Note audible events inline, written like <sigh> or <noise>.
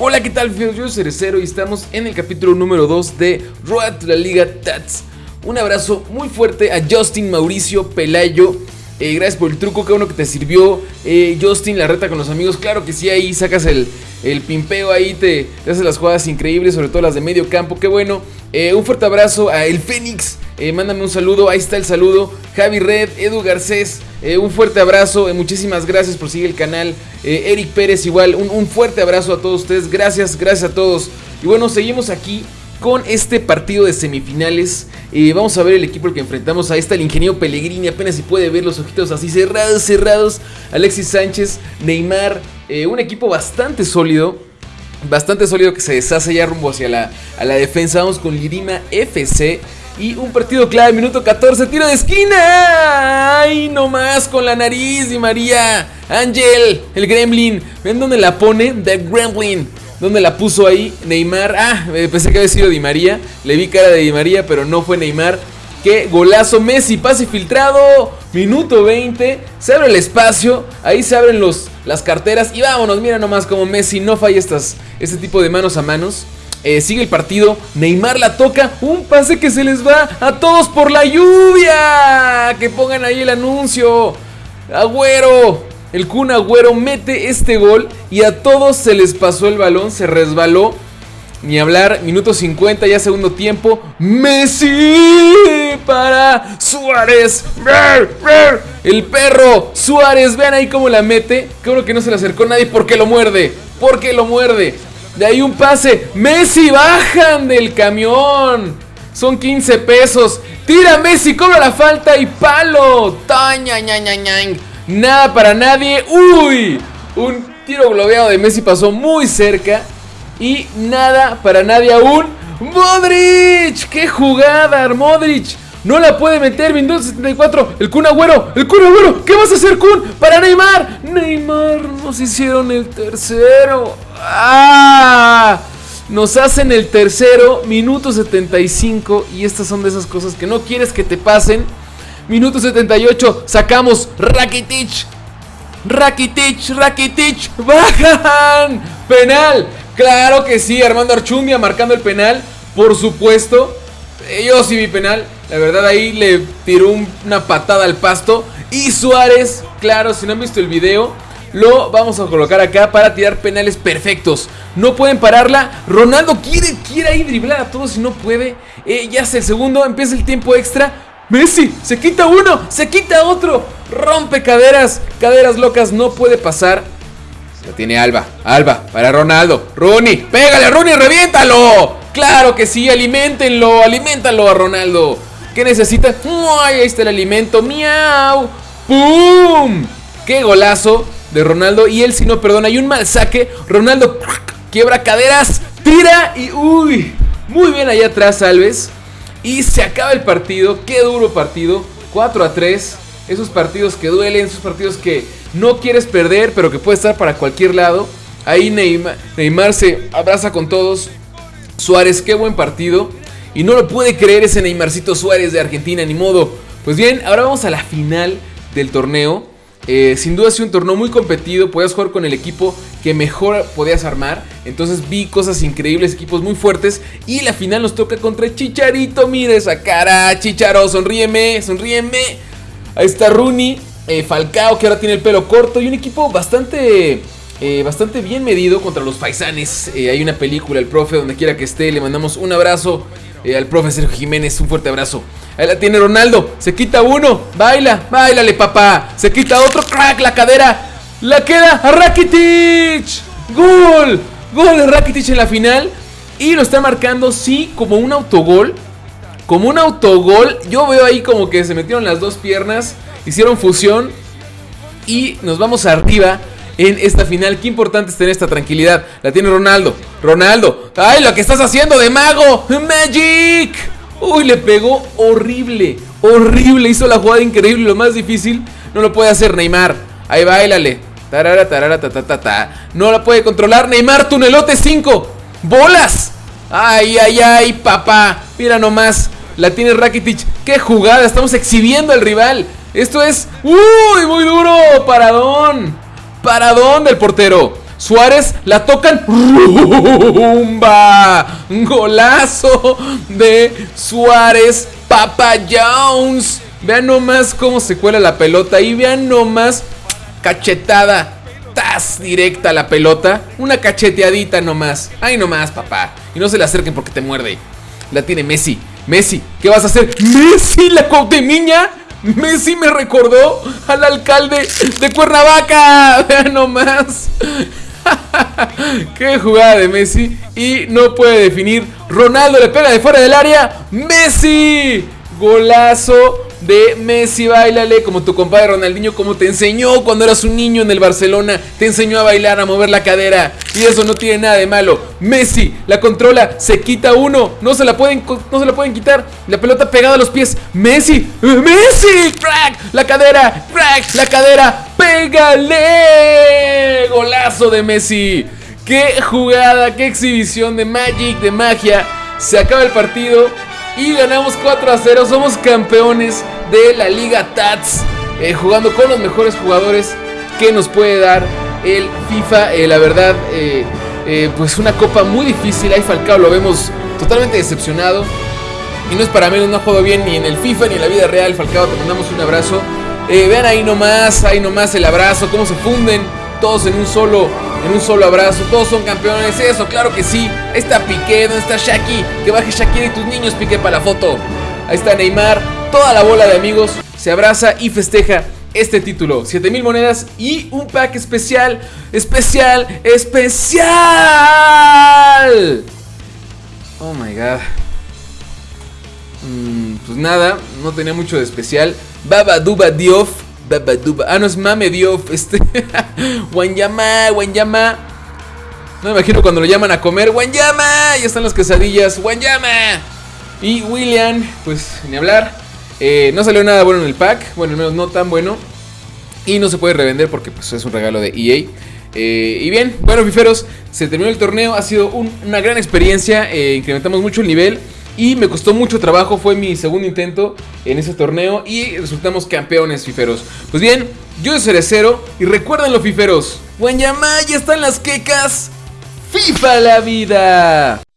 Hola, ¿qué tal? Yo soy Cerecero y estamos en el capítulo número 2 de Road to la Liga Tats. Un abrazo muy fuerte a Justin Mauricio Pelayo. Eh, gracias por el truco, que uno que te sirvió. Eh, Justin, la reta con los amigos. Claro que sí, ahí sacas el, el pimpeo, ahí te, te, haces las jugadas increíbles, sobre todo las de medio campo. Qué bueno. Eh, un fuerte abrazo a El Fénix. mándame un saludo, ahí está el saludo. Javi Red, Edu Garcés. un fuerte abrazo, muchísimas gracias por seguir el canal. Eric Pérez, igual, un, un fuerte abrazo a todos ustedes. Gracias, gracias a todos. Y bueno, seguimos aquí con este partido de semifinales. Eh, vamos a ver el equipo al que enfrentamos. Ahí está el ingeniero Pellegrini. Apenas si puede ver los ojitos así cerrados, cerrados. Alexis Sánchez, Neymar. Eh, un equipo bastante sólido. Bastante sólido que se deshace ya rumbo hacia la, a la defensa. Vamos con Lirima FC. Y un partido clave, minuto 14, tiro de esquina. ¡Ay, no más con la nariz! Y María, Ángel, el Gremlin. ¿Ven dónde la pone? The Gremlin. ¿Dónde la puso ahí? Neymar. Ah, pensé que había sido Di María. Le vi cara de Di María, pero no fue Neymar. ¡Qué golazo! Messi, pase filtrado. Minuto 20. Se abre el espacio. Ahí se abren los, las carteras. Y vámonos, mira nomás como Messi no falla estas, este tipo de manos a manos. Eh, sigue el partido. Neymar la toca. Un pase que se les va a todos por la lluvia. Que pongan ahí el anuncio. Agüero. El Kun Agüero mete este gol y a todos se les pasó el balón, se resbaló. Ni hablar, minuto 50, ya segundo tiempo. Messi para Suárez. El perro Suárez, vean ahí cómo la mete. Creo que no se le acercó nadie porque lo muerde. Porque lo muerde. De ahí un pase. Messi, bajan del camión. Son 15 pesos. Tira Messi, cobra la falta y palo. Taña, ña, ña, ña. Nada para nadie. ¡Uy! Un tiro globeado de Messi pasó muy cerca. Y nada para nadie aún. ¡Modric! ¡Qué jugada, Modric! No la puede meter, Windows 74. El Kun Agüero. El Kun Agüero. ¿Qué vas a hacer, Kun? Para Neymar. Neymar. Nos hicieron el tercero. ¡Ah! Nos hacen el tercero. Minuto 75. Y estas son de esas cosas que no quieres que te pasen. Minuto 78. Sacamos Rakitic. Rakitic, Rakitic. Bajan. Penal. Claro que sí. Armando Archundia marcando el penal. Por supuesto. Eh, yo sí vi penal. La verdad ahí le tiró una patada al pasto. Y Suárez, claro, si no han visto el video, lo vamos a colocar acá para tirar penales perfectos. No pueden pararla. Ronaldo quiere, quiere ahí driblar a todos y no puede. Eh, ya hace el segundo, empieza el tiempo extra. Messi, se quita uno, se quita otro. Rompe caderas, caderas locas, no puede pasar. Lo tiene Alba, Alba, para Ronaldo. Rooney, pégale, Rooney, reviéntalo. Claro que sí, alimentenlo, aliméntalo a Ronaldo. ¿Qué necesita? Ay, ahí está el alimento, miau. ¡Pum! ¡Qué golazo de Ronaldo! Y él si no perdona, hay un mal saque. Ronaldo quiebra caderas, tira y uy. Muy bien allá atrás, Alves. Y se acaba el partido, qué duro partido, 4 a 3. Esos partidos que duelen, esos partidos que no quieres perder, pero que puede estar para cualquier lado. Ahí Neymar, se abraza con todos. Suárez, qué buen partido. Y no lo puede creer ese Neymarcito Suárez de Argentina, ni modo. Pues bien, ahora vamos a la final del torneo. Eh, sin duda ha sido un torneo muy competido. Podías jugar con el equipo que mejor podías armar. Entonces vi cosas increíbles, equipos muy fuertes. Y la final nos toca contra Chicharito. Mira esa cara, Chicharo, sonríeme, sonríeme. Ahí está Rooney, eh, Falcao, que ahora tiene el pelo corto. Y un equipo bastante, eh, bastante bien medido contra los paisanes. hay una película, el profe, donde quiera que esté. Le mandamos un abrazo al profe Sergio Jiménez. Un fuerte abrazo. Ahí la tiene Ronaldo. Se quita uno. Baila. Bailale, papá. Se quita otro. Crack. La cadera. La queda a Rakitic. Gol. Gol de Rakitic en la final. Y lo está marcando, sí, como un autogol. Como un autogol. Yo veo ahí como que se metieron las dos piernas. Hicieron fusión. Y nos vamos arriba en esta final. Qué importante es tener esta tranquilidad. La tiene Ronaldo. Ronaldo. ¡Ay, lo que estás haciendo de mago! ¡Magic! Uy, le pegó horrible, horrible. Hizo la jugada increíble. Lo más difícil no lo puede hacer Neymar. Ahí bailale. Tarara, tarara, ta, ta, ta. No la puede controlar. Neymar, tunelote 5. ¡Bolas! Ay, ay, ay, papá. Mira nomás. La tiene Rakitic. ¡Qué jugada! Estamos exhibiendo al rival. Esto es... ¡Uy! Muy duro. Paradón. Paradón del portero. Suárez, la tocan. ¡Rumba! Golazo de Suárez. Papa Jones. Vean nomás cómo se cuela la pelota. Y vean nomás cachetada. Tas directa la pelota. Una cacheteadita nomás. Ay nomás, papá. Y no se le acerquen porque te muerde. La tiene Messi. Messi, ¿qué vas a hacer? Messi, la Cautemiña. Messi me recordó al alcalde de Cuernavaca. <laughs> Vean nomás. <laughs> Qué jugada de Messi. Y no puede definir. Ronaldo le pega de fuera del área. Messi. Golazo de Messi, bailale como tu compadre Ronaldinho, como te enseñó cuando eras un niño en el Barcelona, te enseñó a bailar, a mover la cadera, y eso no tiene nada de malo. Messi la controla, se quita uno, no se la pueden, no se la pueden quitar, la pelota pegada a los pies. Messi, Messi, crack, la cadera, crack, la cadera, pégale, golazo de Messi. Qué jugada, qué exhibición de Magic, de magia. Se acaba el partido y ganamos 4 a 0. Somos campeones de la Liga TATS, eh, jugando con los mejores jugadores que nos puede dar el FIFA. Eh, la verdad, eh, pues una copa muy difícil. Ahí Falcao lo vemos totalmente decepcionado. Y no es para menos, no ha jugado bien ni en el FIFA ni en la vida real. Falcao, te mandamos un abrazo. vean ahí nomás, ahí nomás el abrazo, cómo se funden todos en un solo en un solo abrazo, todos son campeones, eso, claro que sí. Ahí está Piqué, ¿dónde está Shaki? Que baje Shakira y tus niños, Piqué, para la foto. Ahí está Neymar, toda la bola de amigos se abraza y festeja este título. 7000 monedas y un pack especial, especial, especial. Oh my god. Mm, pues nada, no tenía mucho de especial. Baba Duba Diof Ah, no es Mame Diof. <laughs> Este. Wanyama, Wanyama. No me imagino cuando lo llaman a comer. Wanyama. Ya están las quesadillas. Wanyama. Y William, pues ni hablar. Eh, no salió nada bueno en el pack. Bueno, al menos no tan bueno. Y no se puede revender porque pues, es un regalo de EA. Eh, y bien, bueno, fiferos, se terminó el torneo. Ha sido una gran experiencia. Eh, incrementamos mucho el nivel y me costó mucho trabajo, fue mi segundo intento en ese torneo y resultamos campeones fiferos. Pues bien, yo soy Cerecero y recuerden los fiferos, Guanyamá ya están las quecas, FIFA la vida.